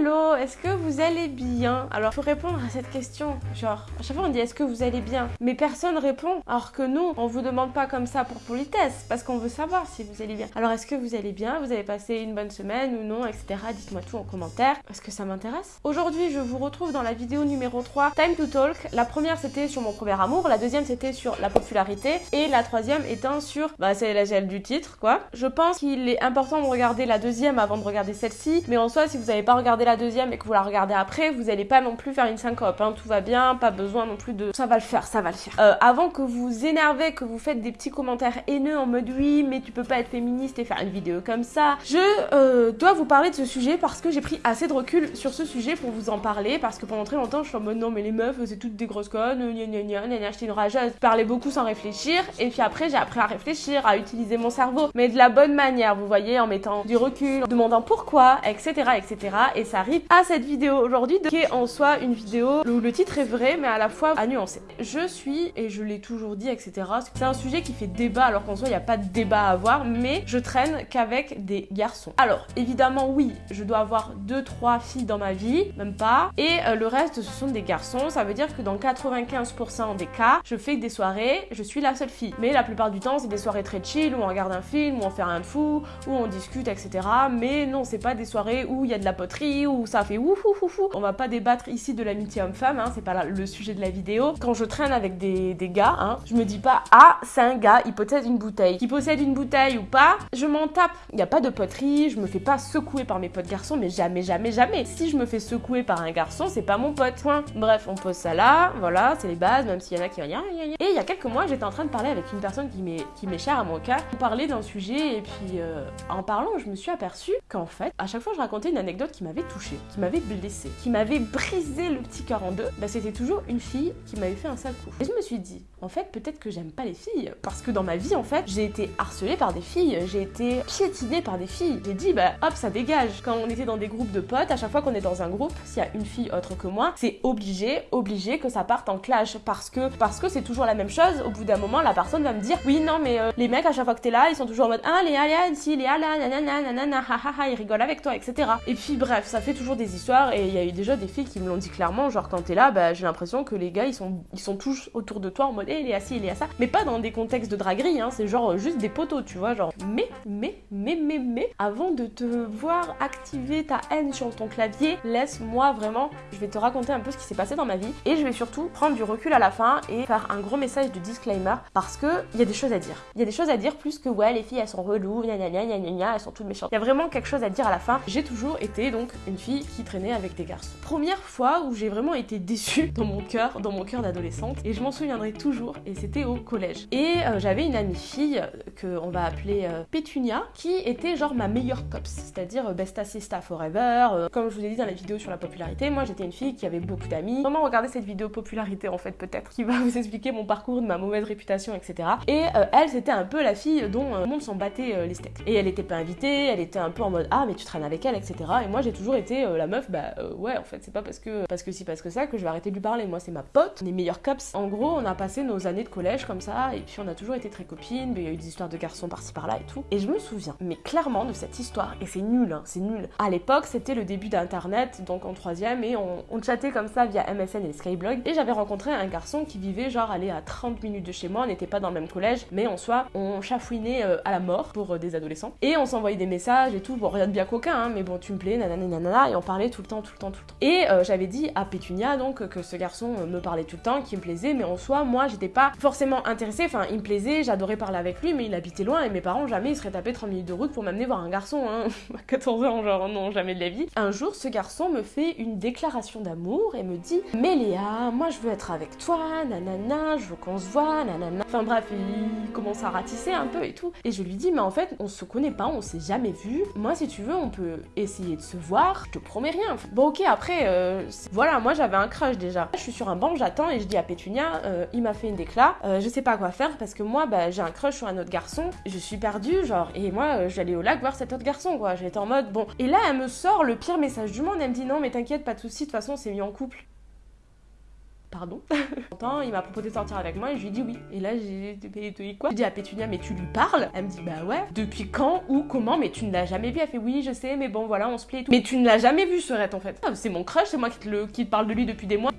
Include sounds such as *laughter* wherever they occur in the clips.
Hello, est-ce que vous allez bien? Alors, faut répondre à cette question. Genre, à chaque fois on dit est-ce que vous allez bien? Mais personne répond. Alors que nous, on vous demande pas comme ça pour politesse, parce qu'on veut savoir si vous allez bien. Alors, est-ce que vous allez bien? Vous avez passé une bonne semaine ou non, etc. Dites-moi tout en commentaire, parce que ça m'intéresse? Aujourd'hui, je vous retrouve dans la vidéo numéro 3, Time to Talk. La première, c'était sur mon premier amour. La deuxième, c'était sur la popularité. Et la troisième étant sur, bah, c'est la gel du titre, quoi. Je pense qu'il est important de regarder la deuxième avant de regarder celle-ci. Mais en soi, si vous n'avez pas regardé la deuxième et que vous la regardez après, vous n'allez pas non plus faire une syncope. Hein. Tout va bien, pas besoin non plus de... Ça va le faire, ça va le faire. Euh, avant que vous énervez, que vous faites des petits commentaires haineux en mode oui, mais tu peux pas être féministe et faire une vidéo comme ça, je euh, dois vous parler de ce sujet parce que j'ai pris assez de recul sur ce sujet pour vous en parler. Parce que pendant très longtemps, je suis en mode non, mais les meufs, c'est toutes des grosses connes, gna gna gna, gna, acheté une rageuse. Je parlais beaucoup sans réfléchir. Et puis après, j'ai appris à réfléchir, à utiliser mon cerveau, mais de la bonne manière, vous voyez, en mettant du recul, en demandant pourquoi, etc., etc. Et ça à cette vidéo aujourd'hui, qui est en soi une vidéo où le titre est vrai, mais à la fois à nuancer. Je suis, et je l'ai toujours dit, etc. C'est un sujet qui fait débat, alors qu'en soi, il n'y a pas de débat à avoir, mais je traîne qu'avec des garçons. Alors, évidemment, oui, je dois avoir deux, trois filles dans ma vie, même pas, et euh, le reste, ce sont des garçons. Ça veut dire que dans 95% des cas, je fais des soirées, je suis la seule fille. Mais la plupart du temps, c'est des soirées très chill, où on regarde un film, où on fait rien de fou, où on discute, etc. Mais non, c'est pas des soirées où il y a de la poterie, ça fait ouf ouf ouf On va pas débattre ici de l'amitié homme-femme, hein, c'est pas le sujet de la vidéo. Quand je traîne avec des, des gars, hein, je me dis pas ah c'est un gars, il possède une bouteille. Qu'il possède une bouteille ou pas, je m'en tape. Il y a pas de poterie, je me fais pas secouer par mes potes garçons, mais jamais jamais jamais. Si je me fais secouer par un garçon, c'est pas mon pote. Bref, on pose ça là, voilà, c'est les bases, même s'il y en a qui rien. Et il y a quelques mois, j'étais en train de parler avec une personne qui m'est chère à mon cœur. On parlait d'un sujet et puis euh, en parlant, je me suis aperçue qu'en fait, à chaque fois, je racontais une anecdote qui m'avait touchée, qui m'avait blessée, qui m'avait brisé le petit cœur en deux. Bah, c'était toujours une fille qui m'avait fait un sale coup. Et je me suis dit, en fait, peut-être que j'aime pas les filles, parce que dans ma vie, en fait, j'ai été harcelée par des filles, j'ai été piétinée par des filles. J'ai dit, bah hop, ça dégage. Quand on était dans des groupes de potes, à chaque fois qu'on est dans un groupe, s'il y a une fille autre que moi, c'est obligé, obligé que ça parte en clash, parce que parce que c'est toujours la même chose. Au bout d'un moment, la personne va me dire, oui, non, mais euh, les mecs à chaque fois que t'es là, ils sont toujours en mode, ah Léa, Léa, si Léa là, nanana, nanana, ha ha ha, ils rigolent avec toi, etc. Et puis bref, ça fait toujours des histoires, et il y a eu déjà des filles qui me l'ont dit clairement, genre quand t'es là, bah j'ai l'impression que les gars, ils sont ils sont tous autour de toi en mode, hé, hey, Léa, si, Léa, ça, mais pas dans des contextes de draguerie, hein, c'est genre juste des poteaux, tu vois, genre. Mais, mais, mais, mais, mais, avant de te voir activer ta haine sur ton clavier, laisse-moi vraiment, je vais te raconter un peu ce qui s'est passé dans ma vie, et je vais surtout prendre du recul à la fin et faire un gros message de disclaimer, parce que il y a des choses à dire. Il y a des choses à dire plus que ouais, les filles elles sont reloues, gna gna gna gna gna, elles sont toutes méchantes. Il y a vraiment quelque chose à dire à la fin. J'ai toujours été donc une fille qui traînait avec des garçons. Première fois où j'ai vraiment été déçue dans mon cœur, dans mon cœur d'adolescente, et je m'en souviendrai toujours, et c'était au collège. Et euh, j'avais une amie fille que on va appeler euh, Pétunia, qui était genre ma meilleure cops, c'est-à-dire euh, best assista forever. euh, comme je vous ai dit dans la vidéo sur la popularité, moi j'étais une fille qui avait beaucoup d'amis. Vraiment regardez cette vidéo popularité en fait peut-être, qui va vous expliquer mon parcours, de ma mauvaise réputation, etc. Et euh, elle c'était un peu la fille dont euh, le monde s'en battait euh, les steaks. Et elle était pas invitée, elle était un peu en mode ah mais tu traînes avec elle, etc. Et moi j'ai toujours été euh, la meuf, bah euh, ouais en fait c'est pas parce que parce que si parce que ça que je vais arrêter de lui parler. Moi c'est ma pote, les meilleurs cops. En gros on a passé nos années de collège comme ça, et puis on a toujours été très copines, il y a eu des histoires de garçons par-ci par-là et tout. Et je me souviens, mais clairement de cette histoire, et c'est nul, hein, c'est nul. À l'époque c'était le début d'internet, donc en troisième, et on, chattait comme ça via MSN et Skyblog, et j'avais rencontré un garçon qui vivait genre aller à 30 minutes de chez moi, on n'était pas dans le même collège, mais en soi on chafouinait euh, à la mort pour des adolescents. Et on s'envoyait des messages et tout, bon rien de bien coquin, hein, mais bon tu me plais, nanana, nanana, et on parlait tout le temps, tout le temps, tout le temps. Et euh, j'avais dit à Pétunia donc que ce garçon euh, me parlait tout le temps, qu'il me plaisait, mais en soi moi j'étais pas forcément intéressée, enfin il me plaisait, j'adorais parler avec lui, mais il habitait loin et mes parents jamais ils seraient tapés 30 minutes de route pour m'amener voir un garçon, hein, *laughs* à 14 ans, genre non, jamais de la vie. Un jour ce garçon me fait une déclaration d'amour et me dit Mais Léa, moi je veux être avec toi, nanana, je veux qu'on se voit, nanana. Enfin bref, il commence à ratisser un peu et tout. Et je lui dis Mais en fait, on se connaît pas, on s'est jamais vu. Moi, si tu veux, on peut essayer de se voir, je te promets rien. Bon, ok, après, euh, c'est- voilà, moi j'avais un crush déjà. Je suis sur un banc, j'attends et je dis à Pétunia euh, Il m'a fait une décla, euh, je sais pas quoi faire parce que moi, bah, j'ai un crush sur un autre garçon, je suis perdue, genre, et moi, j'allais au lac voir cet autre garçon, quoi. J'étais en mode Bon. Et là, elle me sort le pire message du monde, elle me dit Non, mais t'inquiète, pas de soucis, de toute façon, on s'est mis en couple. Pardon. *laughs* il m'a proposé de sortir avec moi et je lui ai dit oui. Et là, j'ai dit quoi J'ai dit à Pétunia, mais tu lui parles? Elle me dit bah ouais. Depuis quand Ou comment? Mais tu ne l'as jamais vu Elle fait oui, je sais, mais bon voilà, on se plaît et tout. Mais tu ne l'as jamais vu, Serette en fait. Ah, c'est mon crush, c'est moi qui le, qui te parle de lui depuis des mois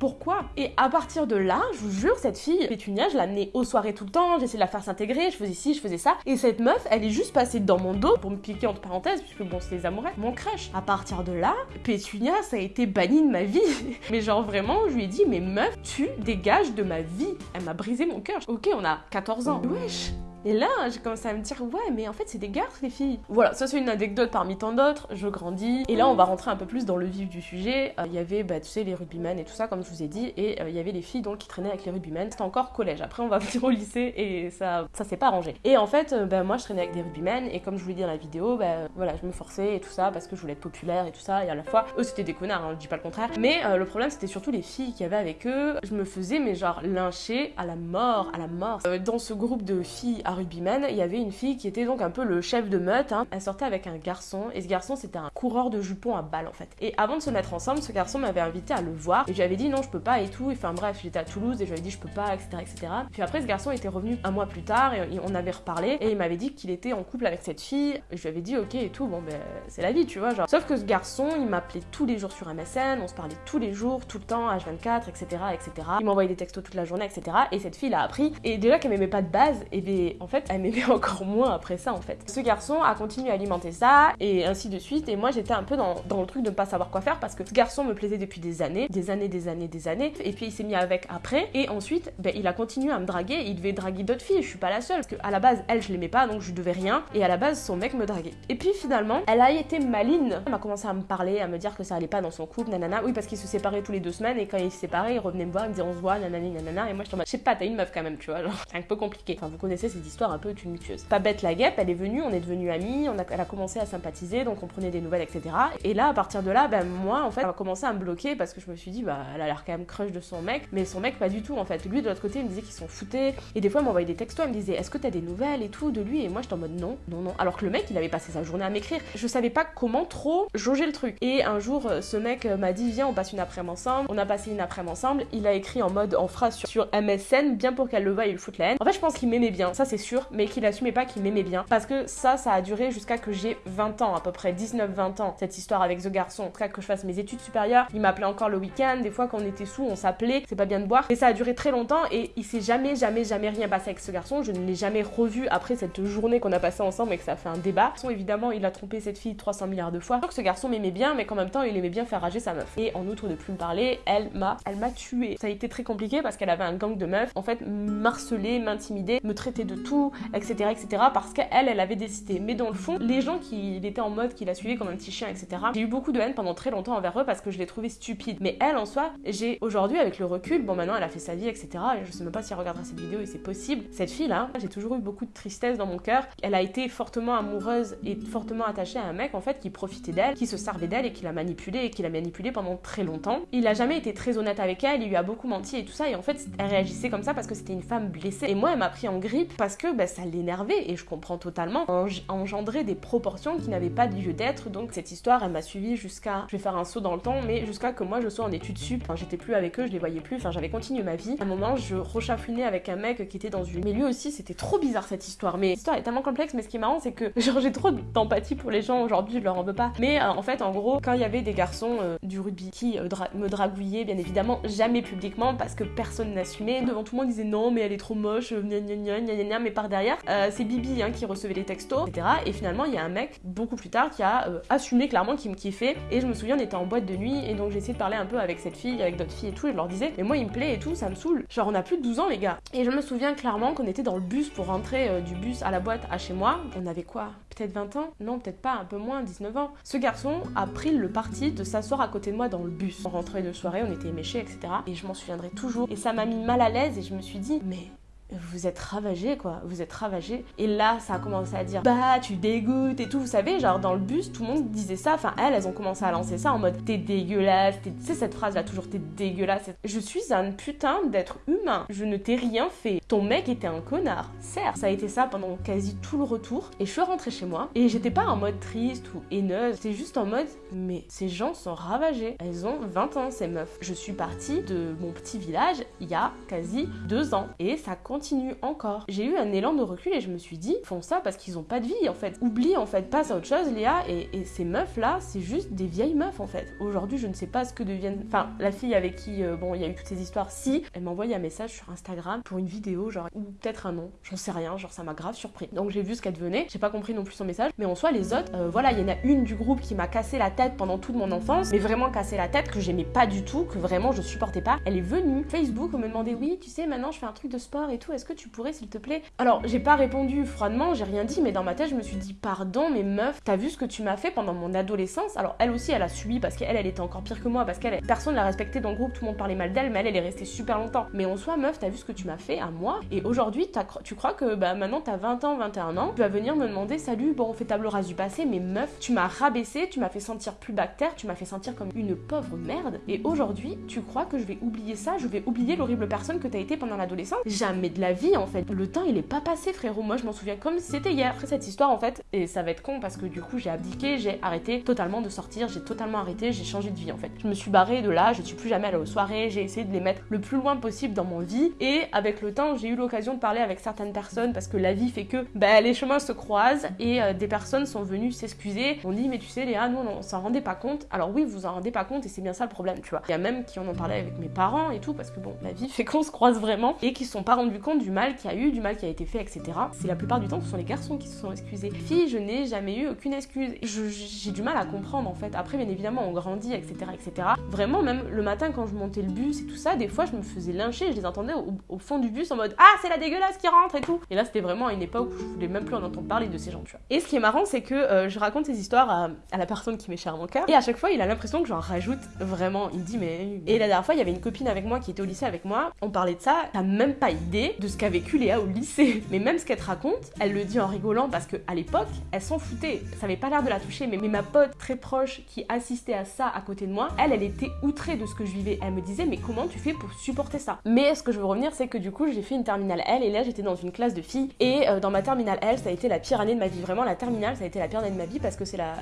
pourquoi? Et à partir de là, je vous jure, cette fille, Pétunia, je l'amenais aux soirées tout le temps, j'essayais de la faire s'intégrer, je faisais ci, je faisais ça. Et cette meuf, elle est juste passée dans mon dos pour me piquer entre parenthèses, puisque bon, c'est les amoureux, mon crush. À partir de là, Pétunia, ça a été banni de ma vie. *laughs* mais genre vraiment, je lui ai dit, mais meuf, tu dégages de ma vie. Elle m'a brisé mon cœur. Ok, on a 14 ans. Wesh et là, j'ai commencé à me dire, ouais, mais en fait, c'est des garces, les filles. Voilà, ça, c'est une anecdote parmi tant d'autres. Je grandis. Et là, on va rentrer un peu plus dans le vif du sujet. Euh, il y avait, bah, tu sais, les rugbymen et tout ça, comme je vous ai dit. Et euh, il y avait les filles, donc, qui traînaient avec les rugbymen. C'était encore collège. Après, on va *laughs* venir au lycée et ça, ça s'est pas arrangé. Et en fait, euh, bah, moi, je traînais avec des rugbymen. Et comme je vous l'ai dit dans la vidéo, bah, voilà, je me forçais et tout ça parce que je voulais être populaire et tout ça. Et à la fois, eux, c'était des connards, hein, je dis pas le contraire. Mais le problème, c'était surtout les filles qui avaient avec eux. Je me faisais, mais genre, lyncher à la mort, à la mort. dans ce groupe de filles à rugbymen, il y avait une fille qui était donc un peu le chef de meute. Hein. Elle sortait avec un garçon et ce garçon c'était un coureur de jupons à balles en fait. Et avant de se mettre ensemble, ce garçon m'avait invité à le voir et j'avais dit non je peux pas et tout. Enfin bref, j'étais à Toulouse et j'avais dit je peux pas, etc., etc. Puis après ce garçon était revenu un mois plus tard et on avait reparlé et il m'avait dit qu'il était en couple avec cette fille. Et je lui avais dit ok et tout, bon ben c'est la vie tu vois genre. Sauf que ce garçon il m'appelait tous les jours sur MSN, on se parlait tous les jours, tout le temps, H24, etc., etc. Il m'envoyait des textos toute la journée, etc. Et cette fille l'a appris et déjà qu'elle m'aimait pas de base, et ben, en fait elle m'aimait *laughs* encore moins après ça en fait. Ce garçon a continué à alimenter ça et ainsi de suite. Et moi j'étais un peu dans, le truc de ne pas savoir quoi faire parce que ce garçon me plaisait depuis des années, des années, des années, des années. Et puis il s'est mis avec après. Et ensuite, ben, il a continué à me draguer. Il devait draguer d'autres filles. Je suis pas la seule parce qu'à la base, elle, je l'aimais pas donc je devais rien. Et à la base, son mec me draguait. Et puis finalement, elle a été maline. Elle m'a commencé à me parler, à me dire que ça allait pas dans son couple, nanana. Oui, parce qu'ils se séparaient tous les deux semaines et quand ils se séparaient, ils revenaient me voir, ils me disaient on se voit, nanani, nanana. Et moi je je sais pas, t'as une meuf quand même, tu vois, c'est un peu compliqué. Enfin, vous connaissez cette histoire un peu tumultueuse. Pas bête la guêpe, elle est venue, on est devenus amis, on a, elle a commencé à sympathiser, donc on prenait des nouvelles, etc. Et là, à partir de là, ben moi, en fait, elle a commencé à me bloquer parce que je me suis dit, bah, elle a l'air quand même crush de son mec, mais son mec, pas du tout, en fait. Lui, de l'autre côté, il me disait qu'ils s'en foutaient, et des fois, il m'envoyait des textos, il me disait, est-ce que t'as des nouvelles et tout de lui? Et moi, j'étais en mode non, non, non. Alors que le mec, il avait passé sa journée à m'écrire. Je savais pas comment trop jauger le truc. Et un jour, ce mec m'a dit, viens, on passe une après-midi ensemble. On a passé une après-midi ensemble. Il a écrit en mode, en phrase sur, MSN, bien pour qu'elle le voie et le foute la haine. En fait, je pense qu'il m'aimait bien, ça c'est sûr, mais qu'il assumait pas qu'il m'aimait bien. Parce que ça, ça a duré jusqu'à que j'ai 20 ans, à peu près 19-20 ans, cette histoire avec ce garçon. Cas, que je fasse mes études supérieures. Il m'appelait encore le week-end. Des fois, quand on était sous, on s'appelait. C'est pas bien de boire. Et ça a duré très longtemps et il s'est jamais, jamais, jamais rien passé avec ce garçon. Je ne l'ai jamais revu après cette journée qu'on a passée ensemble et que ça fait un débat. Évidemment, il a trompé cette fille 300 milliards de fois. Je crois que ce garçon m'aimait bien, mais qu'en même temps, il aimait bien faire rager sa meuf. Et en outre de plus me parler, elle m'a, elle m'a tué. Ça a été très compliqué parce qu'elle avait un gang de meufs. En fait, m'harceler, m'intimider, me traiter de tout, etc., etc. Parce qu'elle, elle avait décidé. Mais dans le fond, les gens qui étaient en mode qui la suivaient comme un petit chien, etc. J'ai eu beaucoup de haine pendant très longtemps envers eux parce que je les trouvais stupides. Mais elle, en soi, j'ai aujourd'hui, avec le recul, bon, maintenant elle a fait sa vie, etc. Et je sais même pas si elle regardera cette vidéo et c'est possible. Cette fille-là, j'ai toujours eu beaucoup de tristesse dans mon cœur. Elle a été fortement amoureuse et fortement attachée à un mec, en fait, qui profitait d'elle, qui se servait d'elle et qui l'a manipulée et qui l'a manipulée pendant très longtemps. Il a jamais été très honnête avec elle, il lui a beaucoup menti et tout ça. Et en fait, elle réagissait comme ça parce que c'était une femme blessée. Et moi, elle m'a pris en grippe parce que bah, ça l'énervait et je comprends totalement. Engendrer des proportions qui n'avaient pas de lieu d'être. Donc cette histoire, elle m'a suivi jusqu'à, je vais faire un saut dans le temps, mais jusqu'à que moi je sois en études sup. Enfin, j'étais plus avec eux, je les voyais plus. Enfin, j'avais continué ma vie. À un moment, je rechafouinais avec un mec qui était dans une. Mais lui aussi, c'était trop bizarre cette histoire. Mais l'histoire est tellement complexe. Mais ce qui est marrant, c'est que *laughs* j'ai trop d'empathie pour les gens aujourd'hui. Je leur en veux pas. Mais euh, en fait, en gros, quand il y avait des garçons euh, du rugby qui euh, me dragouillaient, bien évidemment, jamais publiquement parce que personne n'assumait. Devant tout le monde, disait non, mais elle est trop moche, gna gna gna gna gna. Mais par derrière, c'est Bibi hein, qui recevait les textos, etc. Et finalement, il y a un mec beaucoup plus tard qui a euh, assumé clairement qu'il me kiffait. Et je me souviens, on était en boîte de nuit et donc j'ai essayé de parler un peu avec cette fille, avec d'autres filles et tout. Et je leur disais, mais moi il me plaît et tout, ça me saoule. Genre on a plus de 12 ans les gars. Et je me souviens clairement qu'on était dans le bus pour rentrer euh, du bus à la boîte à chez moi. On avait quoi? Peut-être 20 ans? Non, peut-être pas, un peu moins, 19 ans. Ce garçon a pris le parti de s'asseoir à côté de moi dans le bus. On rentrait de soirée, on était éméchés, etc. Et je m'en souviendrai toujours. Et ça m'a mis mal à l'aise et je me suis dit, mais vous êtes ravagé quoi, vous êtes ravagé. Et là, ça a commencé à dire bah tu dégoûtes et tout, vous savez, genre dans le bus, tout le monde disait ça. Enfin, elles, elles ont commencé à lancer ça en mode t'es dégueulasse, tu sais cette phrase là toujours t'es dégueulasse. Je suis un putain d'être humain, je ne t'ai rien fait. Ton mec était un connard. Certes, ça a été ça pendant quasi tout le retour. Et je suis rentrée chez moi et j'étais pas en mode triste ou haineuse, c'était juste en mode mais ces gens sont ravagés. Elles ont 20 ans ces meufs. Je suis partie de mon petit village il y a quasi deux ans et ça continue encore. J'ai eu un élan de recul et je me suis dit, font ça parce qu'ils ont pas de vie en fait. Oublie en fait, passe à autre chose Léa et, ces meufs là, c'est juste des vieilles meufs en fait. Aujourd'hui, je ne sais pas ce que deviennent. Enfin, la fille avec qui, euh, bon, il y a eu toutes ces histoires, si, elle m'a envoyé un message sur Instagram pour une vidéo, genre, ou peut-être un nom, j'en sais rien, genre ça m'a grave surpris. Donc j'ai vu ce qu'elle devenait, j'ai pas compris non plus son message, mais en soi, les autres, euh, voilà, il y en a une du groupe qui m'a cassé la tête pendant toute mon enfance, mais vraiment cassé la tête, que j'aimais pas du tout, que vraiment je supportais pas. Elle est venue Facebook me demander, oui, tu sais, maintenant je fais un truc de sport et tout, est-ce que tu pourrais s'il te plaît? Alors, j'ai pas répondu froidement, j'ai rien dit, mais dans ma tête, je me suis dit, pardon, mais meuf, t'as vu ce que tu m'as fait pendant mon adolescence? Alors, elle aussi, elle a subi parce qu'elle, elle était encore pire que moi, parce qu'elle, personne l'a respectée dans le groupe, tout le monde parlait mal d'elle, mais elle, elle est restée super longtemps. Mais en soi, meuf, t'as vu ce que tu m'as fait à moi, et aujourd'hui, tu crois que bah, maintenant t'as 20 ans, 21 ans, tu vas venir me demander, salut, bon, on fait table rase du passé, mais meuf, tu m'as rabaissé, tu m'as fait sentir plus bactère, tu m'as fait sentir comme une pauvre merde, et aujourd'hui, tu crois que je vais oublier ça, je vais oublier l'horrible personne que t'as été pendant l'adolescence? Jamais de la vie en fait. Le temps il est pas passé frérot. Moi je m'en souviens comme c'était hier. Après cette histoire en fait, et ça va être con parce que du coup j'ai abdiqué, j'ai arrêté totalement de sortir, j'ai totalement arrêté, j'ai changé de vie en fait. Je me suis barrée de là, je suis plus jamais allée aux soirées, j'ai essayé de les mettre le plus loin possible dans mon vie et avec le temps j'ai eu l'occasion de parler avec certaines personnes parce que la vie fait que bah, les chemins se croisent et euh, des personnes sont venues s'excuser. On dit mais tu sais Léa, nous on s'en rendait pas compte. Alors oui vous vous en rendez pas compte et c'est bien ça le problème tu vois. Il y a même qui en ont parlé avec mes parents et tout parce que bon la vie *laughs* fait qu'on se croise vraiment et qui sont pas rendus compte du mal qu'il y a eu, du mal qui a été fait, etc. C'est la plupart du temps, ce sont les garçons qui se sont excusés. Fille, je n'ai jamais eu aucune excuse. J'ai du mal à comprendre en fait. Après, bien évidemment, on grandit, etc., etc. Vraiment, même le matin quand je montais le bus et tout ça, des fois, je me faisais lyncher. Je les entendais au, fond du bus en mode Ah, c'est la dégueulasse qui rentre et tout. Et là, c'était vraiment à une époque où je voulais même plus en entendre parler de ces gens, tu vois. Et ce qui est marrant, c'est que euh, je raconte ces histoires à, la personne qui m'est chère à mon cœur. Et à chaque fois, il a l'impression que j'en rajoute vraiment. Il me dit Mais. Et la dernière fois, il y avait une copine avec moi qui était au lycée avec moi. On parlait de ça. T'as même pas idée de ce qu'a vécu Léa au lycée. Mais même ce qu'elle te raconte, elle le dit en rigolant parce qu'à l'époque, elle s'en foutait. Ça avait pas l'air de la toucher, mais, ma pote très proche qui assistait à ça à côté de moi, elle, elle était outrée de ce que je vivais. Elle me disait, mais comment tu fais pour supporter ça? Mais ce que je veux revenir, c'est que du coup, j'ai fait une terminale L et là, j'étais dans une classe de filles. Et euh, dans ma terminale L, ça a été la pire année de ma vie. Vraiment, la terminale, ça a été la pire année de ma vie parce que c'est la,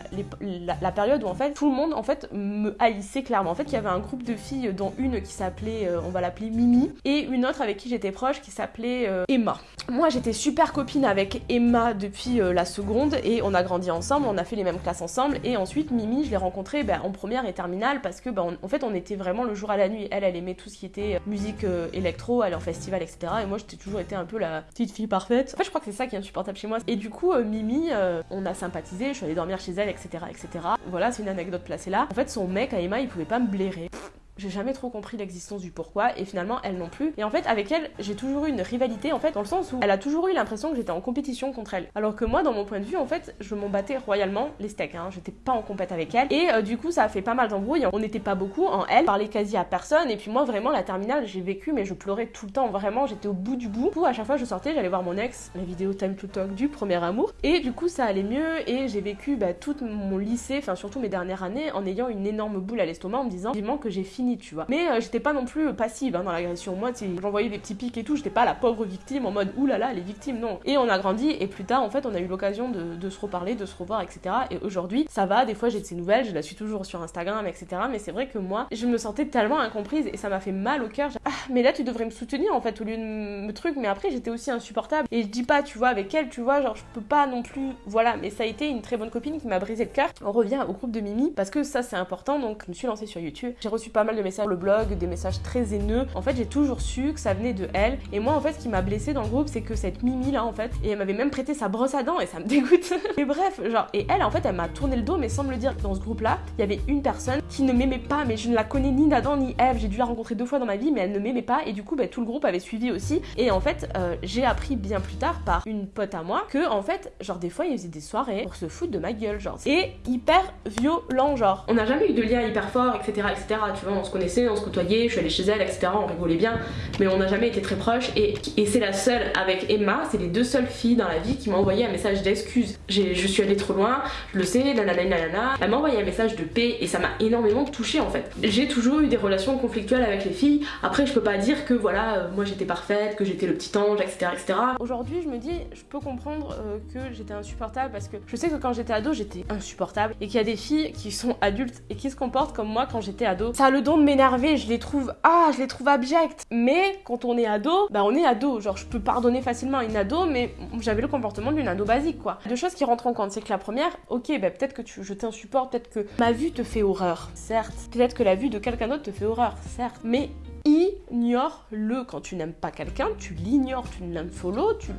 la, période où en fait, tout le monde en fait me haïssait clairement. En fait, il y avait un groupe de filles, dont une qui s'appelait, euh, on va l'appeler Mimi, et une autre avec qui j'étais proche qui s'appelait euh, Emma. Moi, j'étais super copine avec Emma depuis euh, la seconde et on a grandi ensemble, on a fait les mêmes classes ensemble. Et ensuite, Mimi, je l'ai rencontrée ben, en première et terminale parce que, ben, en fait, on était vraiment le jour à la nuit. Elle, elle aimait tout ce qui était euh, musique électro, elle en festival, etc. Et moi, j'étais toujours été un peu la petite fille parfaite. En fait, je crois que c'est ça qui est insupportable chez moi. Et du coup, Mimi, on a sympathisé, je suis allée dormir chez elle, etc. etc. Voilà, c'est une anecdote placée là. En fait, son mec à Emma, il pouvait pas me blairer. J'ai jamais trop compris l'existence du pourquoi et finalement elle non plus. Et en fait avec elle j'ai toujours eu une rivalité en fait dans le sens où elle a toujours eu l'impression que j'étais en compétition contre elle. Alors que moi dans mon point de vue en fait je m'en battais royalement les steaks. Hein. J'étais pas en compète avec elle et euh, du coup ça a fait pas mal d'embrouilles. On n'était pas beaucoup en elle, parlait quasi à personne et puis moi vraiment la terminale j'ai vécu mais je pleurais tout le temps vraiment j'étais au bout du bout. Du coup à chaque fois je sortais j'allais voir mon ex la vidéo Time to Talk du premier amour et du coup ça allait mieux et j'ai vécu bah, tout mon lycée enfin surtout mes dernières années en ayant une énorme boule à l'estomac en me disant que j'ai fini tu vois. Mais euh, j'étais pas non plus passive hein, dans l'agression. Moi, j'envoyais des petits pics et tout, j'étais pas la pauvre victime en mode oulala, les victimes, non. Et on a grandi et plus tard, en fait, on a eu l'occasion de, se reparler, de se revoir, etc. Et aujourd'hui, ça va, des fois j'ai de ses nouvelles, je la suis toujours sur Instagram, etc. Mais c'est vrai que moi, je me sentais tellement incomprise et ça m'a fait mal au cœur. Ah, mais là, tu devrais me soutenir en fait, au lieu de me truc. Mais après, j'étais aussi insupportable. Et je dis pas, tu vois, avec elle, tu vois, genre, je peux pas non plus. Voilà, mais ça a été une très bonne copine qui m'a brisé le cœur. On revient au groupe de Mimi parce que ça, c'est important. Donc, je me suis lancée sur YouTube. J'ai reçu pas mal de messages sur le blog, des messages très haineux. En fait, j'ai toujours su que ça venait de elle. Et moi, en fait, ce qui m'a blessée dans le groupe, c'est que cette Mimi là, en fait, et elle m'avait même prêté sa brosse à dents et ça me *laughs* dégoûte. et bref, genre, et elle, en fait, elle m'a tourné le dos, mais sans me le dire. Dans ce groupe-là, il y avait une personne qui ne m'aimait pas, mais je ne la connais ni d'Adam ni Eve. J'ai dû la rencontrer deux fois dans ma vie, mais elle ne m'aimait pas. Et du coup, bah, tout le groupe avait suivi aussi. Et en fait, euh, j'ai appris bien plus tard par une pote à moi que, en fait, genre, des fois, il faisait des soirées pour se foutre de ma gueule, genre. Et hyper violent, genre. On n'a jamais eu de lien hyper fort, etc., etc., tu vois, se connaissait, on se côtoyait, je suis allée chez elle, etc. On rigolait bien, mais on n'a jamais été très proches. Et, c'est la seule avec Emma, c'est les deux seules filles dans la vie qui m'ont envoyé un message d'excuse. Je suis allée trop loin, je le sais, nanana, nanana. Elle m'a envoyé un message de paix et ça m'a énormément touchée en fait. J'ai toujours eu des relations conflictuelles avec les filles. Après, je peux pas dire que voilà, euh, moi j'étais parfaite, que j'étais le petit ange, etc. etc. Aujourd'hui, je me dis, je peux comprendre euh, que j'étais insupportable parce que je sais que quand j'étais ado, j'étais insupportable et qu'il y a des filles qui sont adultes et qui se comportent comme moi quand j'étais ado. Ça a le don m'énerver, je les trouve, ah, je les trouve abjectes. Mais quand on est ado, bah on est ado. Genre, je peux pardonner facilement une ado, mais j'avais le comportement d'une ado basique quoi. Deux choses qui rentrent en compte, c'est que la première, ok, bah peut-être que tu, je t'insupporte, peut-être que ma vue te fait horreur, certes. Peut-être que la vue de quelqu'un d'autre te fait horreur, certes. Mais ignore-le. Quand tu n'aimes pas quelqu'un, tu l'ignores, tu ne l'unfollow, tu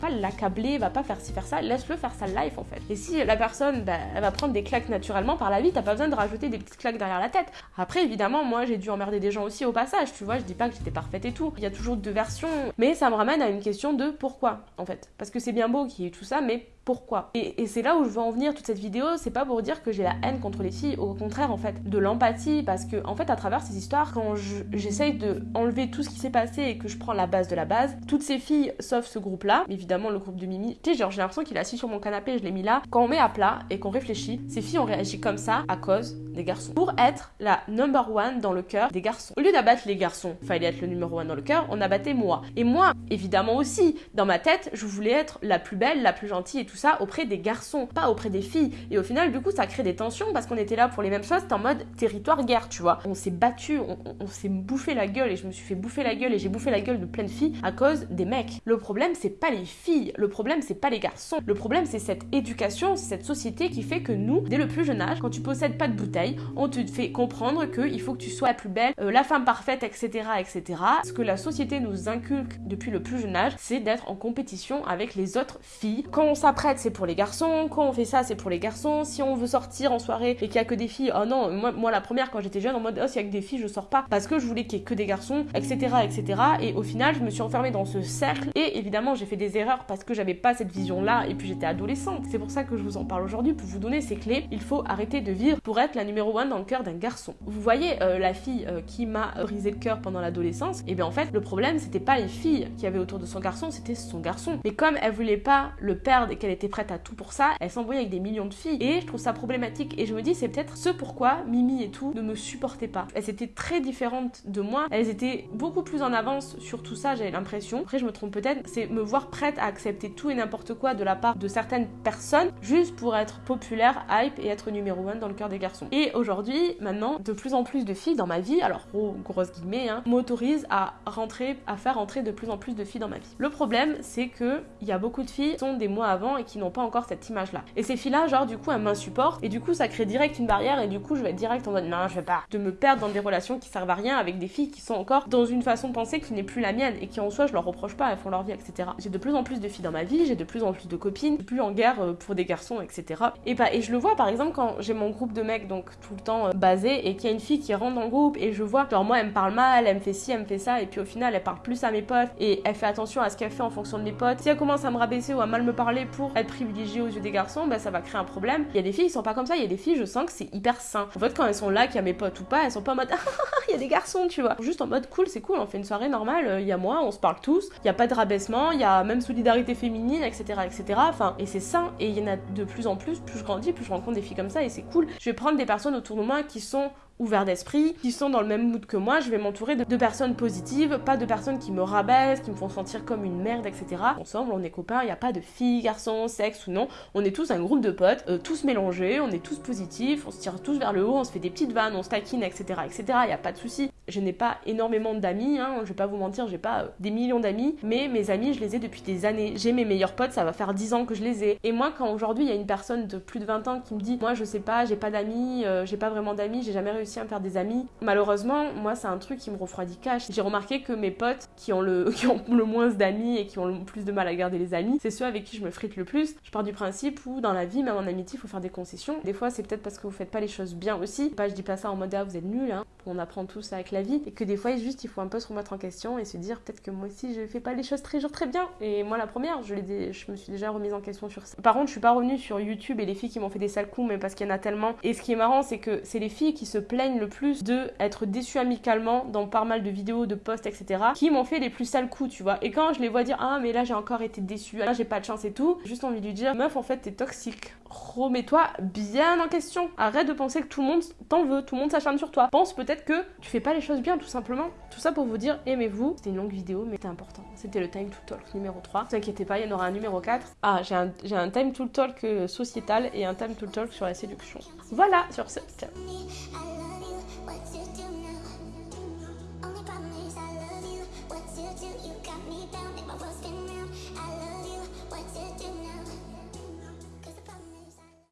pas l'accabler, va pas faire ci, faire ça, laisse-le faire sa life en fait. Et si la personne, bah, elle va prendre des claques naturellement par la vie, t'as pas besoin de rajouter des petites claques derrière la tête. Après, évidemment, moi j'ai dû emmerder des gens aussi au passage, tu vois, je dis pas que j'étais parfaite et tout. Il y a toujours deux versions, mais ça me ramène à une question de pourquoi en fait. Parce que c'est bien beau qu'il y ait tout ça, mais pourquoi. Et, c'est là où je veux en venir toute cette vidéo, c'est pas pour dire que j'ai la haine contre les filles, au contraire en fait, de l'empathie, parce que en fait à travers ces histoires, quand j'essaye de enlever tout ce qui s'est passé et que je prends la base de la base, toutes ces filles, sauf ce groupe-là, évidemment le groupe de Mimi, tu sais genre j'ai l'impression qu'il est assis sur mon canapé, je l'ai mis là, quand on met à plat et qu'on réfléchit, ces filles ont réagi comme ça à cause des garçons. Pour être la number one dans le cœur des garçons. Au lieu d'abattre les garçons, fallait être le numéro one dans le cœur, on abattait moi. Et moi, évidemment aussi, dans ma tête, je voulais être la plus belle, la plus gentille et tout ça auprès des garçons, pas auprès des filles. Et au final, du coup, ça crée des tensions parce qu'on était là pour les mêmes choses, c'était en mode territoire guerre, tu vois. On s'est battu, on, s'est bouffé la gueule et je me suis fait bouffer la gueule et j'ai bouffé la gueule de plein de filles à cause des mecs. Le problème, c'est pas les filles, le problème, c'est pas les garçons. Le problème, c'est cette éducation, cette société qui fait que nous, dès le plus jeune âge, quand tu possèdes pas de bouteille, on te fait comprendre qu'il faut que tu sois la plus belle, euh, la femme parfaite, etc., etc. Ce que la société nous inculque depuis le plus jeune âge, c'est d'être en compétition avec les autres filles. Quand on s'apprête, c'est pour les garçons. Quand on fait ça, c'est pour les garçons. Si on veut sortir en soirée et qu'il y a que des filles, oh non, moi, la première quand j'étais jeune, en mode oh s'il y a que des filles, je sors pas parce que je voulais qu'il y ait que des garçons, etc., etc. Et au final, je me suis enfermée dans ce cercle et évidemment, j'ai fait des erreurs parce que j'avais pas cette vision-là et puis j'étais adolescente. C'est pour ça que je vous en parle aujourd'hui pour vous donner ces clés. Il faut arrêter de vivre pour être la numéro 1 dans le cœur d'un garçon. Vous voyez euh, la fille euh, qui m'a brisé le cœur pendant l'adolescence, et bien en fait le problème c'était pas les filles qui avaient autour de son garçon, c'était son garçon. Mais comme elle voulait pas le perdre et qu'elle était prête à tout pour ça, elle s'embrouillait avec des millions de filles et je trouve ça problématique et je me dis c'est peut-être ce pourquoi Mimi et tout ne me supportaient pas. Elles étaient très différentes de moi, elles étaient beaucoup plus en avance sur tout ça, j'avais l'impression. Après je me trompe peut-être, c'est me voir prête à accepter tout et n'importe quoi de la part de certaines personnes juste pour être populaire, hype et être numéro 1 dans le cœur des garçons. Et aujourd'hui, maintenant, de plus en plus de filles dans ma vie, alors gros, grosse guillemets, hein, m'autorisent à rentrer, à faire entrer de plus en plus de filles dans ma vie. Le problème, c'est que il y a beaucoup de filles qui sont des mois avant et qui n'ont pas encore cette image-là. Et ces filles-là, genre, du coup, elles m'insupportent et du coup, ça crée direct une barrière et du coup, je vais être direct en mode non, je vais pas. De me perdre dans des relations qui servent à rien avec des filles qui sont encore dans une façon de penser qui n'est plus la mienne et qui en soi, je leur reproche pas, elles font leur vie, etc. J'ai de plus en plus de filles dans ma vie, j'ai de plus en plus de copines, plus en guerre euh, pour des garçons, etc. Et, bah, et je le vois par exemple quand j'ai mon groupe de mecs, donc tout le temps euh, basé, et qu'il y a une fille qui rentre dans le groupe et je vois, genre moi elle me parle mal, elle me fait ci, elle me fait ça, et puis au final elle parle plus à mes potes et elle fait attention à ce qu'elle fait en fonction de mes potes. Si elle commence à me rabaisser ou à mal me parler pour être privilégiée aux yeux des garçons, bah ça va créer un problème. Il y a des filles qui sont pas comme ça, il y a des filles, je sens que c'est hyper sain. En fait, quand elles sont là, qu'il y a mes potes ou pas, elles sont pas en mode *laughs* il y a des garçons, tu vois. Juste en mode cool, c'est cool, on fait une soirée normale, euh, il y a moi, on se parle tous, il y a pas de rabaissement, il y a même solidarité féminine, etc., etc. Enfin, et c'est sain, et il y en a de plus en plus, plus je grandis, plus je rencontre des filles comme ça, et c'est cool. Je vais prendre des personnes autour de moi qui sont ouverts d'esprit, qui sont dans le même mood que moi, je vais m'entourer de, personnes positives, pas de personnes qui me rabaissent, qui me font sentir comme une merde, etc. Ensemble, on est copains, il n'y a pas de filles, garçons, sexe ou non, on est tous un groupe de potes, euh, tous mélangés, on est tous positifs, on se tire tous vers le haut, on se fait des petites vannes, on se taquine, etc. etc. Il n'y a pas de souci. Je n'ai pas énormément d'amis, hein, je vais pas vous mentir, j'ai pas euh, des millions d'amis, mais mes amis, je les ai depuis des années. J'ai mes meilleurs potes, ça va faire 10 ans que je les ai. Et moi, quand aujourd'hui il y a une personne de plus de 20 ans qui me dit, moi je sais pas, j'ai pas d'amis, euh, j'ai pas vraiment d'amis, j'ai jamais réussi à me faire des amis. Malheureusement, moi, c'est un truc qui me refroidit cash. J'ai remarqué que mes potes qui ont le, *laughs* qui ont le moins d'amis et qui ont le plus de mal à garder les amis, c'est ceux avec qui je me frite le plus. Je pars du principe où dans la vie, même en amitié, il faut faire des concessions. Des fois, c'est peut-être parce que vous faites pas les choses bien aussi. Pas, je dis pas ça en mode ah, vous êtes nul, hein. qu'on apprend tous avec vie et que des fois juste il faut un peu se remettre en question et se dire peut-être que moi aussi je fais pas les choses très très bien. Et moi la première je, me suis déjà remise en question sur ça. Par contre je suis pas revenue sur YouTube et les filles qui m'ont fait des sales coups mais parce qu'il y en a tellement. Et ce qui est marrant c'est que c'est les filles qui se plaignent le plus de être déçues amicalement dans pas mal de vidéos, de posts etc qui m'ont fait les plus sales coups tu vois. Et quand je les vois dire ah mais là j'ai encore été déçue, là j'ai pas de chance et tout, juste envie de lui dire meuf en fait t'es toxique. Remets-toi bien en question. Arrête de penser que tout le monde t'en veut, tout le monde s'acharne sur toi. Pense peut-être que tu fais pas les bien, tout simplement. Tout ça pour vous dire, aimez-vous. C'était une longue vidéo, mais c'était important. C'était le Time to Talk numéro 3. Ne vous inquiétez pas, il y en aura un numéro 4. Ah, j'ai un, un Time to Talk euh, sociétal et un Time to Talk sur la séduction. Voilà, sur ce, ciao.